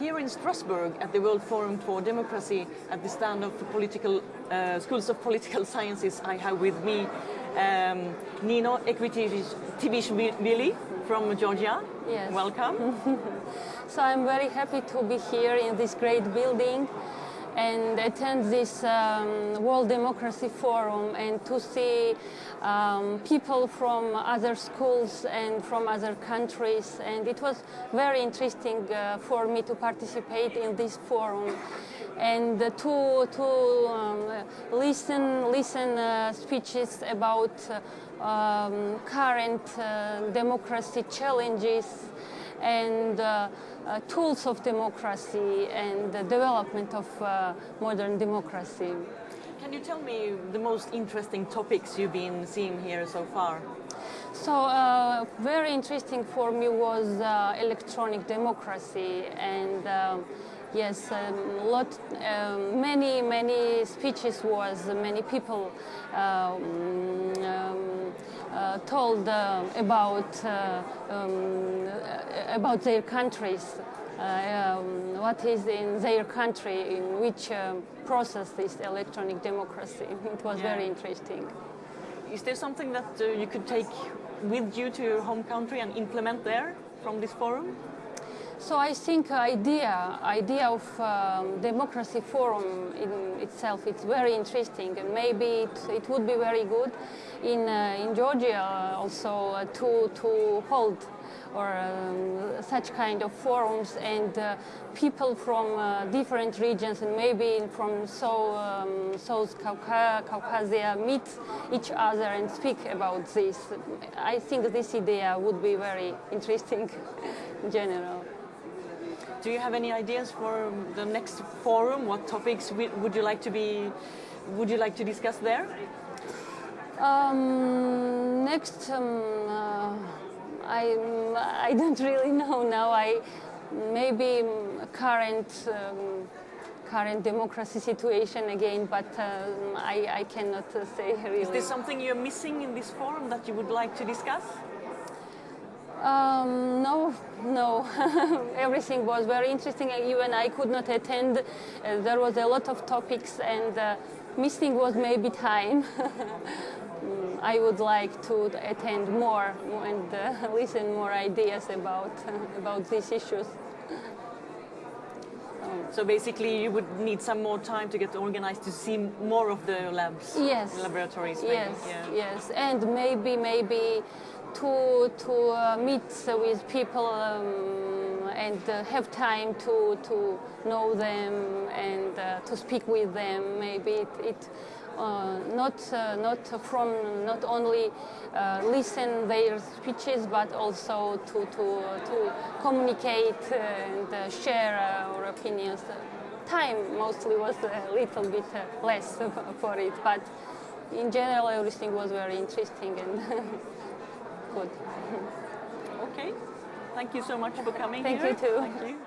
Here in Strasbourg at the World Forum for Democracy at the stand of the political uh, schools of political sciences, I have with me um, Nino Ekvitivishvili from Georgia. Yes. Welcome. So I'm very happy to be here in this great building and attend this um, World Democracy Forum and to see um, people from other schools and from other countries. And it was very interesting uh, for me to participate in this forum and to, to um, listen, listen uh, speeches about uh, um, current uh, democracy challenges and uh, uh, tools of democracy and the development of uh, modern democracy. Can you tell me the most interesting topics you've been seeing here so far? So uh, very interesting for me was uh, electronic democracy and um, yes, um, lot, um, many many speeches was many people um, um, uh, told uh, about uh, um, about their countries. Uh, um, what is in their country, in which um, process is electronic democracy. It was Yeah. very interesting. Is there something that uh, you could take with you to your home country and implement there from this forum? So I think idea idea of um, democracy forum in itself it's very interesting and maybe it, it would be very good in uh, in Georgia also uh, to to hold or um, such kind of forums and uh, people from uh, different regions and maybe from so, um, South Cauca Caucasia meet each other and speak about this. I think this idea would be very interesting in general. Do you have any ideas for the next forum? What topics would you like to be? Would you like to discuss there? Um, next, um, uh, I I don't really know now. I maybe um, current um, current democracy situation again, but um, I I cannot uh, say really. Is there something you're missing in this forum that you would like to discuss? Um, no, no. Everything was very interesting. Even I could not attend. Uh, there was a lot of topics, and uh, missing was maybe time. I would like to attend more and uh, listen more ideas about about these issues. So basically, you would need some more time to get organized to see more of the labs, Yes. laboratories. Maybe. Yes, Yeah. yes, and maybe maybe to to uh, meet with people um, and uh, have time to to know them and uh, to speak with them. Maybe it. it uh, not uh, not from not only uh, listen their speeches but also to to to communicate and share our opinions. Time mostly was a little bit less for it, but in general everything was very interesting and good. Okay. Thank you so much for coming Thank here. you too. Thank you.